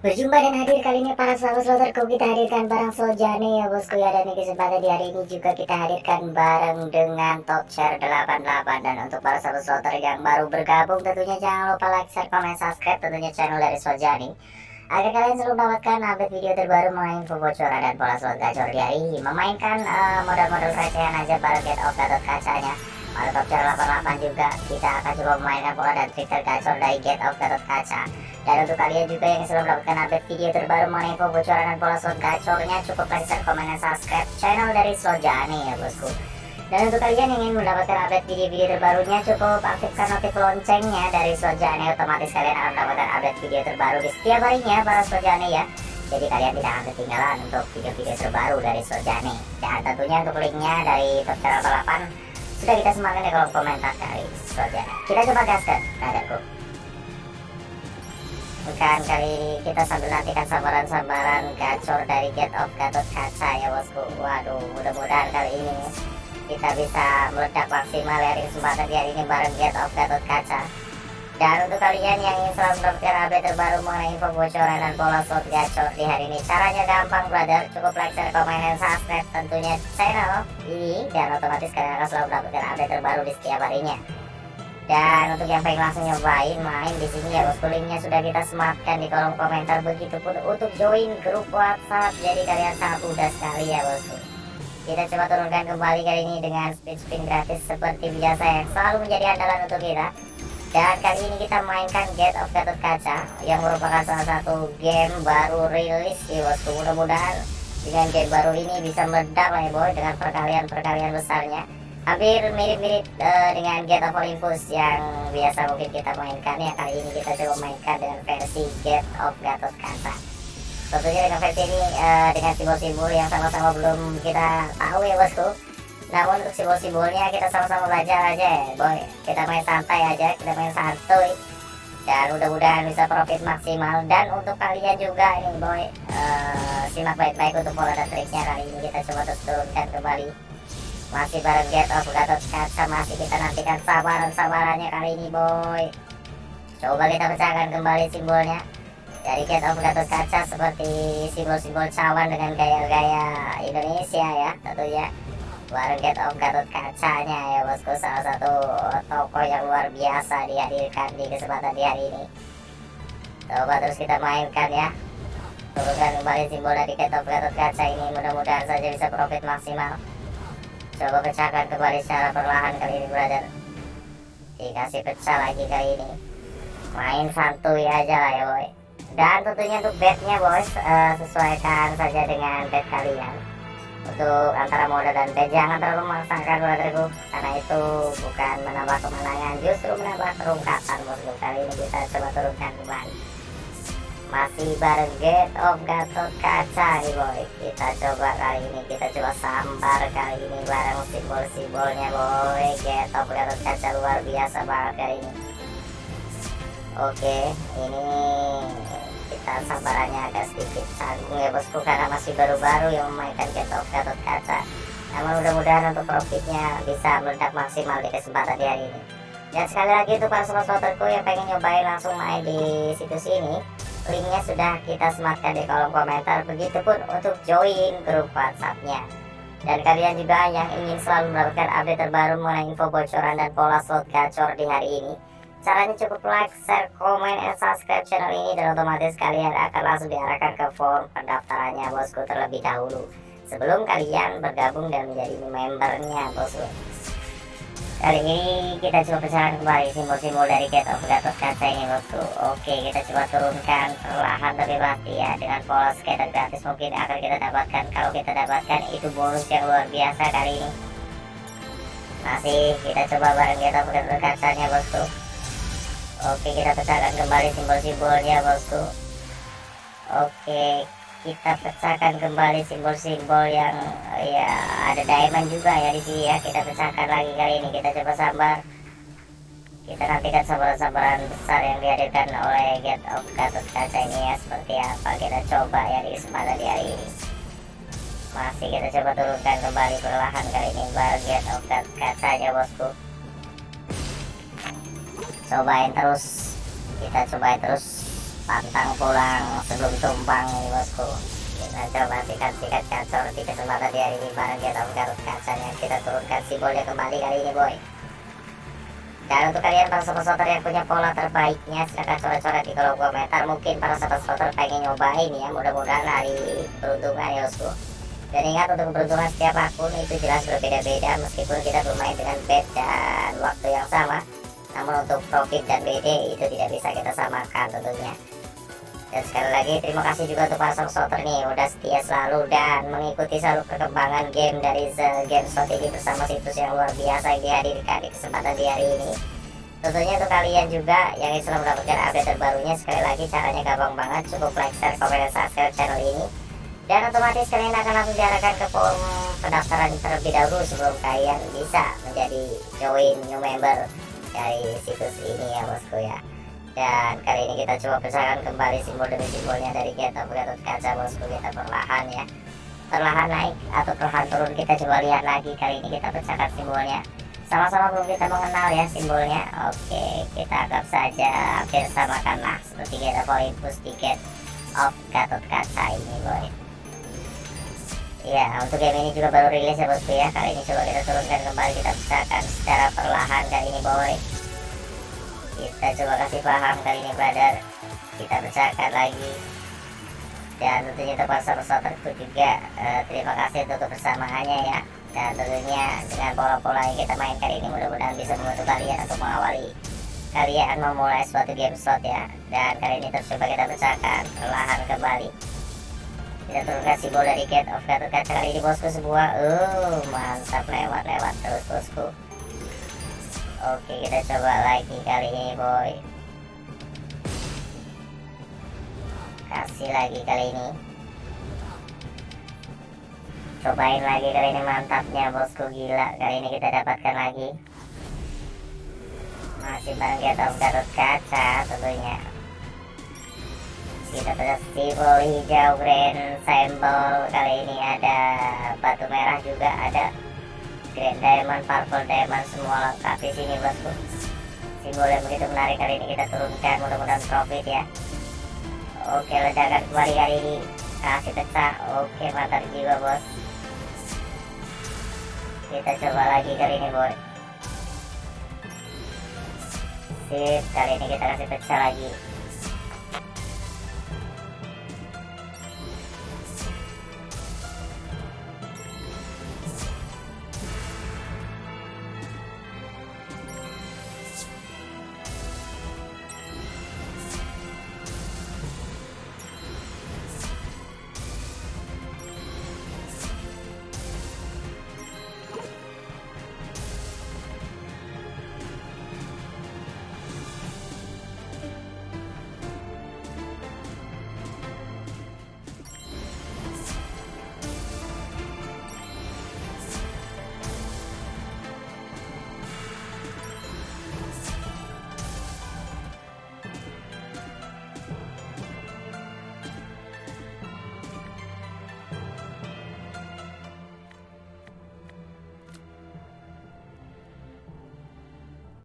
Berjumpa dan hadir kali ini para sahabat sloterku kita hadirkan barang Sojane ya bosku ya dan di kesempatan di hari ini juga kita hadirkan bareng dengan top share 88 dan untuk para sahabat sloter yang baru bergabung tentunya jangan lupa like, share, komen, subscribe tentunya channel dari Sojane agar kalian selalu mendapatkan update video terbaru mengenai info bocoran dan pola slot gacor di hari ini. Memainkan uh, modal-modal recehan aja bareng get off gatot kacanya share 88 juga kita akan coba memainkan pola dan trik tergacor dari get off gatot kaca dan untuk kalian juga yang selalu mendapatkan update video terbaru mengenai info bocoran dan pola slot gacornya cukup like, share, komen, dan subscribe channel dari Slojani ya bosku. Dan untuk kalian yang ingin mendapatkan update video-video terbarunya cukup aktifkan notif loncengnya dari Slojani otomatis kalian akan mendapatkan update video terbaru di setiap harinya para Slojani ya. Jadi kalian tidak akan ketinggalan untuk video-video terbaru dari Slojani. Dan tentunya untuk linknya dari Top 88 sudah kita sematkan di kolom komentar dari Slojani. Kita coba gaskan, radarku bukan kali kita sambil nantikan sambaran-sambaran gacor dari Get of Gatot Kaca ya bosku. Waduh mudah-mudahan kali ini kita bisa meledak maksimal kesempatan di hari ini bareng Get of Gatot Kaca dan untuk kalian yang ingin selalu mendapatkan update terbaru mengenai info bocoran dan pola slot gacor di hari ini caranya gampang brother. Cukup like, share, komen, dan subscribe tentunya channel ini. Dan otomatis kalian akan selalu mendapatkan update terbaru di setiap harinya. Dan untuk yang pengen langsung nyobain main di sini ya bosku. Linknya sudah kita sematkan di kolom komentar. Begitupun untuk join grup WhatsApp. Jadi kalian sangat mudah sekali ya bosku. Kita coba turunkan kembali kali ini dengan speed spin gratis seperti biasa yang selalu menjadi andalan untuk kita dan kali ini kita mainkan Get of Gatot Kaca yang merupakan salah satu game baru rilis ya bosku. Mudah-mudahan dengan game baru ini bisa meledak lah ya boy dengan perkalian-perkalian besarnya. Hampir mirip-mirip uh, dengan Get of Olympus yang biasa mungkin kita mainkan ya. Kali ini kita coba mainkan dengan versi Get of Gatot Kaca. Tentunya dengan versi ini uh, dengan simbol-simbol yang sama-sama belum kita tahu ya bosku namun untuk simbol-simbolnya kita sama-sama belajar aja ya boy. Kita main santai aja kita main santuy. Dan mudah-mudahan bisa profit maksimal. Dan untuk kalian juga ini boy uh, simak baik-baik untuk pola dan triknya kali ini. Kita coba terus turunkan kembali. Masih bareng Get of Gatot Kaca Masih kita nantikan sabaran-sabarannya kali ini boy. Coba kita pecahkan kembali simbolnya. Dari Get of Gatot Kaca Seperti simbol-simbol cawan dengan gaya-gaya Indonesia ya tentunya Bareng Get of Gatot Kacanya ya bosku. Salah satu toko yang luar biasa dihadirkan di kesempatan di hari ini. Coba terus kita mainkan ya. Turunkan kembali simbol dari Get of Gatot Kaca ini. Mudah-mudahan saja bisa profit maksimal. Coba pecahkan kembali secara perlahan kali ini brother. Dikasih pecah lagi kali ini. Main santuy aja lah ya boy. Dan tentunya untuk bednya bos uh, Sesuaikan saja dengan bed kalian Untuk antara modal dan bed Jangan terlalu memaksakan brotherku Karena itu bukan menambah kemenangan Justru menambah kerungkatan bosku Kali ini kita coba turunkan kembali. Masih bareng Get of Gatot Kaca nih boy. Kita coba kali ini kita coba sambar kali ini bareng simbol-simbolnya boy. Get of Gatot Kaca luar biasa banget kali ini. Oke ini kita sambarannya agak sedikit. Canggung ya bosku karena masih baru-baru yang memainkan Get of Gatot Kaca. Namun mudah-mudahan untuk profitnya bisa meledak maksimal di kesempatan di hari ini. Dan sekali lagi untuk para sobat yang pengen nyobain langsung main di situs ini linknya sudah kita sematkan di kolom komentar. Begitupun untuk join grup whatsappnya. Dan kalian juga yang ingin selalu mendapatkan update terbaru mengenai info bocoran dan pola slot gacor di hari ini caranya cukup like, share, komen, dan subscribe channel ini. Dan otomatis kalian akan langsung diarahkan ke form pendaftarannya bosku terlebih dahulu. Sebelum kalian bergabung dan menjadi membernya bosku. Kali ini kita coba pecahkan kembali simbol-simbol dari Get of Gatot Kaca ini bosku. Oke kita coba turunkan perlahan tapi pasti ya. Dengan pola skater gratis mungkin akan kita dapatkan. Kalau kita dapatkan itu bonus yang luar biasa kali ini. Masih kita coba bareng Get of Gatot Kacanya bosku Oke kita pecahkan kembali simbol-simbolnya bosku. Oke kita pecahkan kembali simbol-simbol yang ya ada diamond juga ya di sini ya. Kita pecahkan lagi kali ini. Kita coba sabar. Kita nantikan sabaran-sabaran besar yang dihadirkan oleh Get of Gatot Kaca ini ya. Seperti apa kita coba ya di kesempatan di hari ini. Masih kita coba turunkan kembali perlahan kali ini baru Get of Gatot Kacanya bosku cobain terus. Kita cobain terus. Pantang pulang sebelum tumpang nih bosku. Kita coba sikat-sikat gacor di kesempatan di hari ini bareng kita Garut kacanya. Kita turunkan simbolnya kembali kali ini boy. Dan untuk kalian para sobat soter yang punya pola terbaiknya silahkan coret-coret di kolom komentar. Mungkin para sobat soter pengen nyobain ya mudah-mudahan hari peruntungan ya bosku. Dan ingat untuk keberuntungan setiap akun itu jelas berbeda-beda meskipun kita bermain dengan bed dan waktu yang sama namun untuk profit dan BD itu tidak bisa kita samakan tentunya. Dan sekali lagi terima kasih juga untuk para supporter nih. Udah setia selalu dan mengikuti selalu perkembangan game dari The Game Slot ini bersama situs yang luar biasa yang dihadirkan di kesempatan di hari ini. Tentunya untuk kalian juga yang selalu mendapatkan update terbarunya sekali lagi caranya gampang banget. Cukup like, share, komen, dan subscribe channel ini. Dan otomatis kalian akan langsung diarahkan ke form pendaftaran terlebih dahulu sebelum kalian bisa menjadi join new member dari situs ini ya bosku ya. Dan kali ini kita coba pecahkan kembali simbol demi simbolnya dari kita Gatot Kaca bosku. Kita perlahan ya. Perlahan naik atau perlahan turun kita coba lihat lagi. Kali ini kita pecahkan simbolnya. Sama-sama belum kita mengenal ya simbolnya. Oke kita anggap saja hampir samakan lah seperti kita poin push tiket of Gatot Kaca ini boy Ya, untuk game ini juga baru rilis ya bosku ya. Kali ini coba kita turunkan kembali, kita pecahkan secara perlahan kali ini boy. Kita coba kasih paham kali ini brother. Kita pecahkan lagi. Dan tentunya untuk peserta juga eh, terima kasih untuk kebersamaannya ya. Dan tentunya dengan pola-pola yang kita mainkan ini mudah-mudahan bisa membantu kalian untuk mengawali kalian memulai suatu game slot ya. Dan kali ini terus coba kita pecahkan perlahan kembali kita turunkan simbol dari gate of Gatot Kaca kali ini bosku sebuah uh mantap lewat lewat terus bosku. Oke kita coba lagi kali ini boy. Kasih lagi kali ini. Cobain lagi kali ini mantapnya bosku. Gila kali ini kita dapatkan lagi. Masih bareng of Gatot Kaca tentunya kita festival hijau grand symbol kali ini ada batu merah juga ada. Grand diamond purple diamond semua lengkap di sini bosku simbol yang begitu menarik kali ini kita turunkan mudah-mudahan profit ya. Oke ledakan kembali kali ini. Kasih pecah. Oke mantap juga bos. Kita coba lagi kali ini boy. Sip kali ini kita kasih pecah lagi